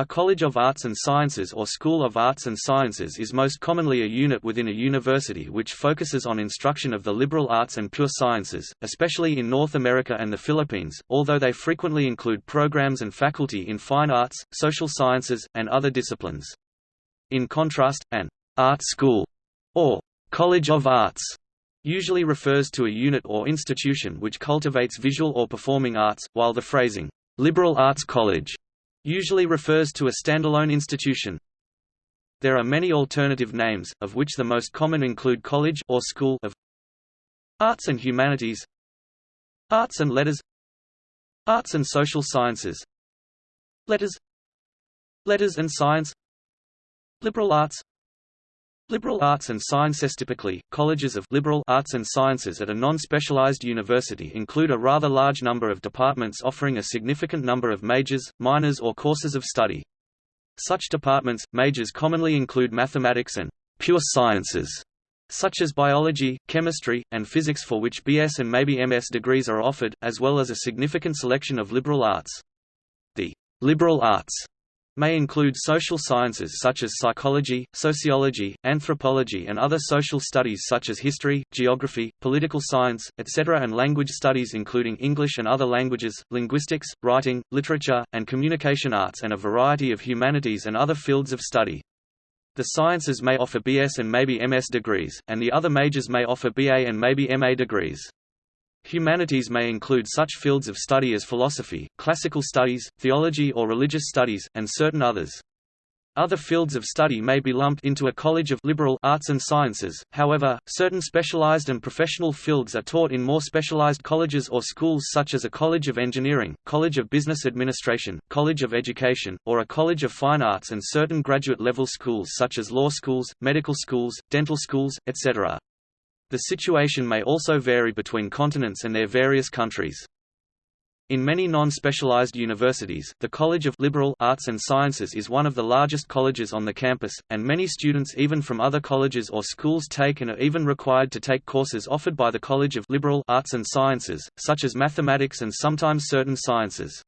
A College of Arts and Sciences or School of Arts and Sciences is most commonly a unit within a university which focuses on instruction of the liberal arts and pure sciences, especially in North America and the Philippines, although they frequently include programs and faculty in fine arts, social sciences, and other disciplines. In contrast, an art school or College of Arts usually refers to a unit or institution which cultivates visual or performing arts, while the phrasing liberal arts college usually refers to a standalone institution. There are many alternative names, of which the most common include College or School of Arts and Humanities Arts and Letters Arts and Social Sciences Letters Letters and Science Liberal Arts Liberal arts and sciences typically, colleges of liberal arts and sciences at a non-specialized university include a rather large number of departments offering a significant number of majors, minors or courses of study. Such departments, majors commonly include mathematics and pure sciences, such as biology, chemistry, and physics for which BS and maybe MS degrees are offered, as well as a significant selection of liberal arts. The liberal arts may include social sciences such as psychology, sociology, anthropology and other social studies such as history, geography, political science, etc. and language studies including English and other languages, linguistics, writing, literature, and communication arts and a variety of humanities and other fields of study. The sciences may offer BS and maybe MS degrees, and the other majors may offer BA and maybe MA degrees. Humanities may include such fields of study as philosophy, classical studies, theology or religious studies, and certain others. Other fields of study may be lumped into a college of liberal arts and sciences, however, certain specialized and professional fields are taught in more specialized colleges or schools such as a College of Engineering, College of Business Administration, College of Education, or a College of Fine Arts and certain graduate-level schools such as law schools, medical schools, dental schools, etc. The situation may also vary between continents and their various countries. In many non-specialized universities, the College of Liberal Arts and Sciences is one of the largest colleges on the campus, and many students even from other colleges or schools take and are even required to take courses offered by the College of Liberal Arts and Sciences, such as mathematics and sometimes certain sciences.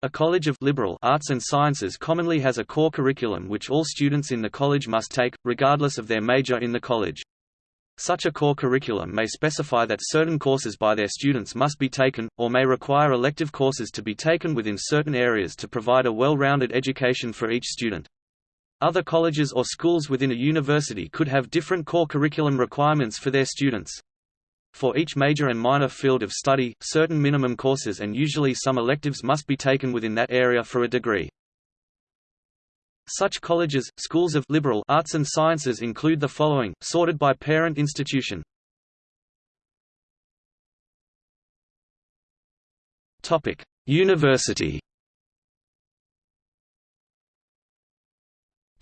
A College of Liberal Arts and Sciences commonly has a core curriculum which all students in the college must take, regardless of their major in the college. Such a core curriculum may specify that certain courses by their students must be taken, or may require elective courses to be taken within certain areas to provide a well-rounded education for each student. Other colleges or schools within a university could have different core curriculum requirements for their students. For each major and minor field of study, certain minimum courses and usually some electives must be taken within that area for a degree. Such colleges, schools of liberal arts and sciences include the following, sorted by parent institution. University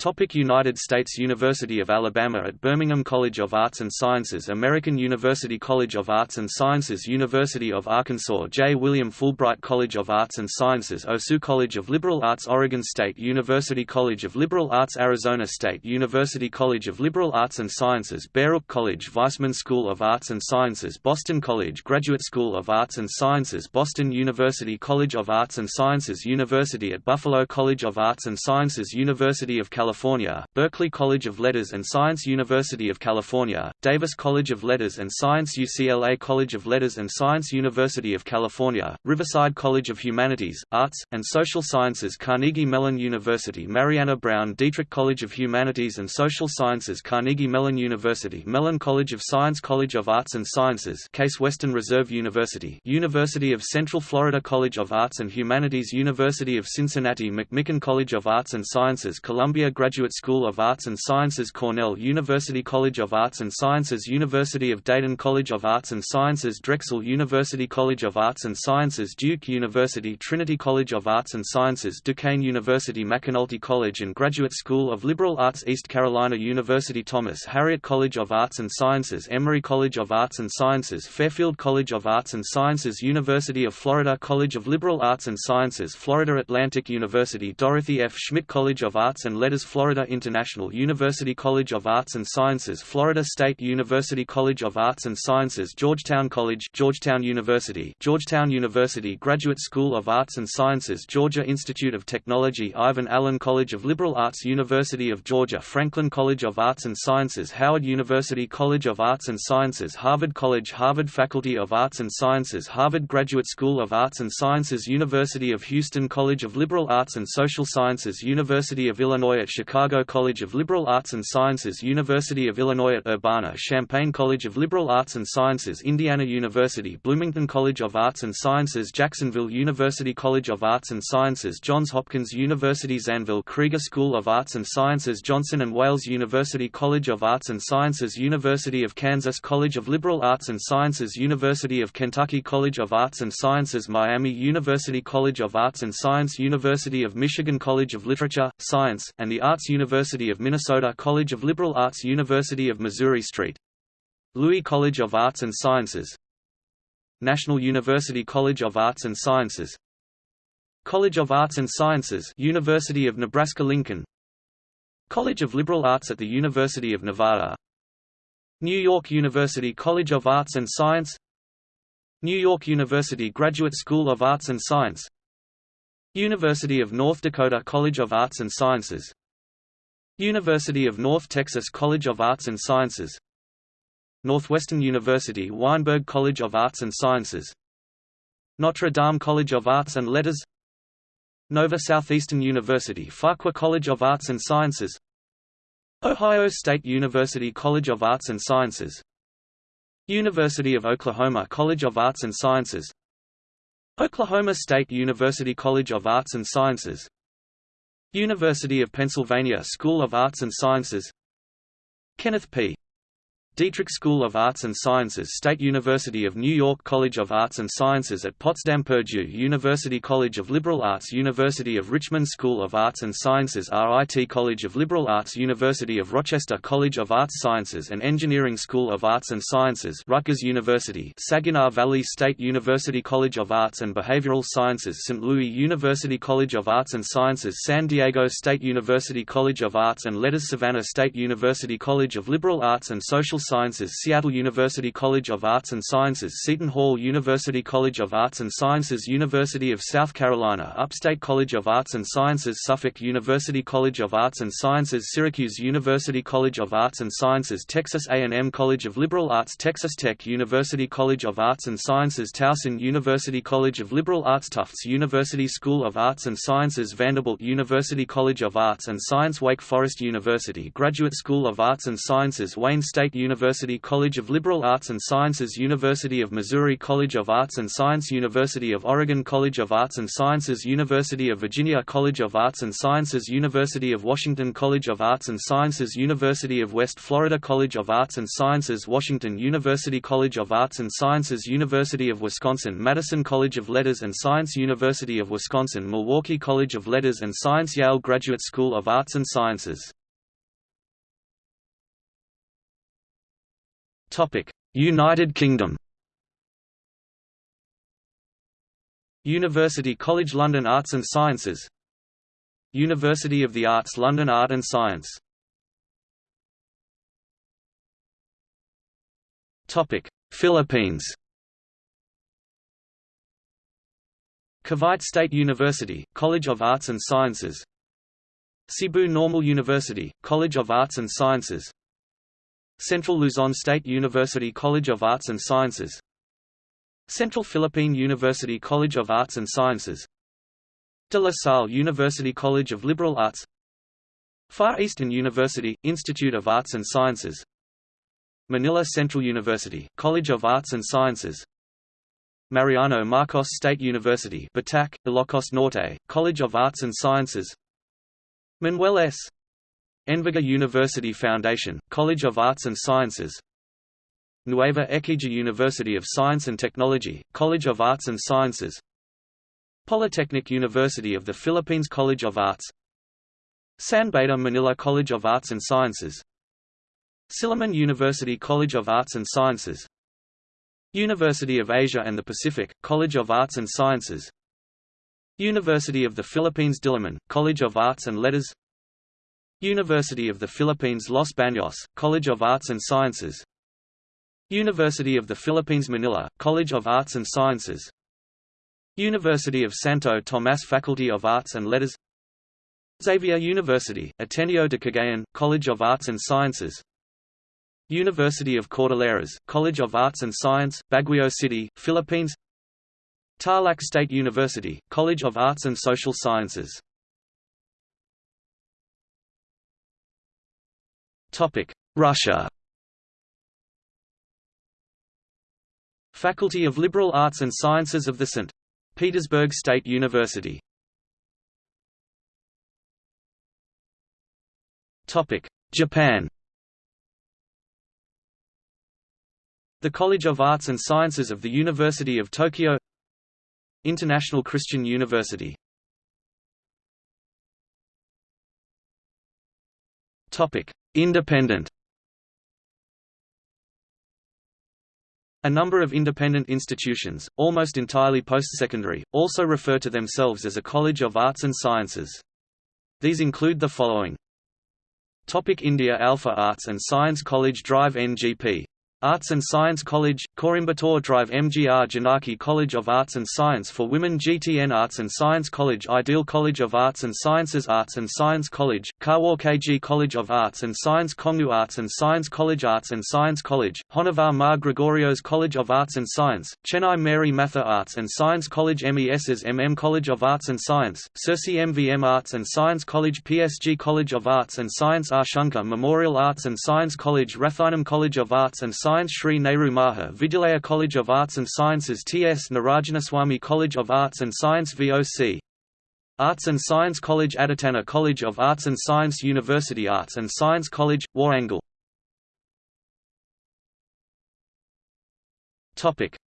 Topic United States University of Alabama at Birmingham College of Arts and Sciences American University College of Arts and Sciences University of Arkansas J. William Fulbright College of Arts and Sciences OSU College of Liberal Arts Oregon State University College of Liberal Arts Arizona State University College of Liberal Arts and Sciences Baruch College Weissman School of Arts and Sciences Boston College Graduate School of Arts and Sciences Boston University College of Arts and Sciences University at Buffalo College of Arts and Sciences University of California California, Berkeley College of Letters and Science University of California, Davis College of Letters and Science UCLA College of Letters and Science University of California, Riverside College of Humanities, Arts, and Social Sciences Carnegie Mellon University Marianna Brown Dietrich College of Humanities and Social Sciences Carnegie Mellon University Mellon College of Science College of Arts and Sciences Case Western Reserve University University of Central Florida College of Arts and Humanities University of Cincinnati McMicken College of Arts and Sciences Columbia Graduate School of Arts and Sciences Cornell University College of Arts and Sciences University of Dayton College of Arts and Sciences Drexel University College of Arts and Sciences Duke University Trinity College of Arts and Sciences Duquesne University McAnulty College and Graduate School of Liberal Arts East Carolina University Thomas Harriot College of Arts and Sciences Emory College of Arts and Sciences Fairfield College of Arts and Sciences University of Florida College of Liberal Arts and Sciences Florida Atlantic University Dorothy F. Schmidt College of Arts and Letters Florida International University College of Arts and Sciences Florida State University College of Arts and Sciences Georgetown College Georgetown University Georgetown University Graduate School of Arts and Sciences Georgia Institute of Technology Ivan Allen College of Liberal Arts University of Georgia Franklin College of Arts and Sciences Howard University College of Arts and Sciences Harvard College Harvard Faculty of Arts and Sciences Harvard Graduate School of Arts and Sciences University of Houston College of Liberal Arts and Social Sciences University of Illinois at Chicago College of Liberal Arts and Sciences University of Illinois at Urbana-Champaign College of Liberal Arts and Sciences Indiana University Bloomington College of Arts and Sciences Jacksonville University College of Arts and Sciences Johns Hopkins University Zanvyl Krieger School of Arts and Sciences Johnson & Wales University College of Arts and Sciences University of Kansas College of Liberal Arts and Sciences University of Kentucky College of Arts and Sciences Miami University College of Arts and Science University of Michigan College of Literature, Science, and the Arts University of Minnesota College of Liberal Arts University of Missouri St. Louis College of Arts and Sciences. National University College of Arts and Sciences. College of Arts and Sciences University of Nebraska-Lincoln College of Liberal Arts at the University of Nevada. New York University College of Arts and Science. New York University Graduate School of Arts and Science. University of North Dakota College of Arts and Sciences University of North Texas College of Arts and Sciences. Northwestern University Weinberg College of Arts and Sciences. Notre Dame College of Arts and Letters. Nova Southeastern University Farquhar College of Arts and Sciences. Ohio State University College of Arts and Sciences. University of Oklahoma College of Arts and Sciences. Oklahoma State University College of Arts and Sciences University of Pennsylvania School of Arts and Sciences Kenneth P. Dietrich School of Arts and Sciences State University of New York College of Arts and Sciences at Potsdam Purdue University College of Liberal Arts University of Richmond School of Arts and Sciences RIT College of Liberal Arts University of Rochester College of Arts Sciences and Engineering School of Arts and Sciences Rutgers University Saginaw Valley State University College of Arts and Behavioral Sciences St. Louis University College of Arts and Sciences San Diego State University College of Arts and Letters Savannah State University College of Liberal Arts and Social Sciences Seattle University College of Arts and Sciences Seton Hall University College of Arts and Sciences University of South Carolina Upstate College of Arts and Sciences Suffolk University College of Arts and Sciences Syracuse University College of Arts and Sciences Texas A&M College of Liberal Arts Texas Tech University College of Arts and Sciences Towson University College of Liberal Arts Tufts University School of Arts and Sciences Vanderbilt University College of Arts and Science Wake Forest University Graduate School of Arts and Sciences Wayne State University University College of Liberal Arts and Sciences University of Missouri College of Arts and Science University of Oregon College of Arts and Sciences University of Virginia College of Arts and Sciences University of Washington College of Arts and Sciences University of West Florida College of Arts and Sciences Washington University College of Arts and Sciences University of Wisconsin Madison College of Letters and Science University of Wisconsin Milwaukee College of Letters and Science Yale Graduate School of Arts and Sciences United Kingdom. University College London Arts and Sciences. University of the Arts London Art and Science. Topic. Philippines. Cavite State University, College of Arts and Sciences. Cebu Normal University, College of Arts and Sciences Central Luzon State University College of Arts and Sciences. Central Philippine University College of Arts and Sciences. De La Salle University College of Liberal Arts. Far Eastern University, Institute of Arts and Sciences. Manila Central University, College of Arts and Sciences. Mariano Marcos State University Batac, Ilocos Norte, College of Arts and Sciences. Manuel S. Enverga University Foundation, College of Arts and Sciences. Nueva Ecija University of Science and Technology, College of Arts and Sciences. Polytechnic University of the Philippines College of Arts. San Beda Manila College of Arts and Sciences. Silliman University College of Arts and Sciences. University of Asia and the Pacific, College of Arts and Sciences. University of the Philippines Diliman, College of Arts and Letters University of the Philippines Los Baños, College of Arts and Sciences. University of the Philippines Manila, College of Arts and Sciences. University of Santo Tomas Faculty of Arts and Letters. Xavier University, Ateneo de Cagayan, College of Arts and Sciences. University of Cordilleras, College of Arts and Science, Baguio City, Philippines. Tarlac State University, College of Arts and Social Sciences Russia. Faculty of Liberal Arts and Sciences of the St. Petersburg State University. Japan. The College of Arts and Sciences of the University of Tokyo. International Christian University Independent A number of independent institutions, almost entirely post-secondary, also refer to themselves as a College of Arts and Sciences. These include the following. Topic India Alpha Arts and Science College Drive NGP Arts and Science College, Coimbatore Drive MGR Janaki College of Arts and Science for Women GTN Arts and Science College Ideal College of Arts and Sciences Arts and Science College, Karwar College of Arts and Science Kongu Arts and Science College Arts and Science College, Honnavar Mar Gregorios College of Arts and Science, Chennai Mary Matha Arts and Science College MES's MM College of Arts and Science, Sirsi MVM Arts and Science College PSG College of Arts and Science Ashoka Memorial Arts and Science College Rathinam College of Arts and Science Sri Nehru Maha Vidyalaya College of Arts and Sciences T.S. Narayanaswamy College of Arts and Science VOC Arts and Science College Aditanar College of Arts and Science University Arts and Science College, Warangal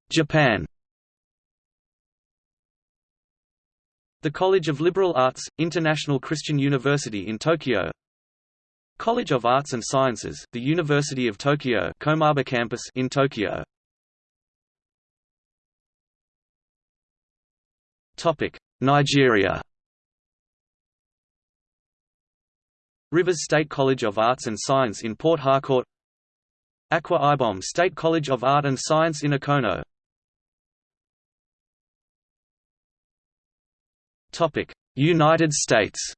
Japan. The College of Liberal Arts, International Christian University in Tokyo. College of Arts and Sciences, the University of Tokyo Komaba campus in Tokyo. Nigeria. Rivers State College of Arts and Science in Port Harcourt. Akwa Ibom State College of Art and Science in Ikono United States.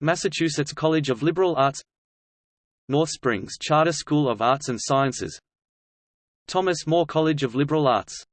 Massachusetts College of Liberal Arts. North Springs Charter School of Arts and Sciences. Thomas More College of Liberal Arts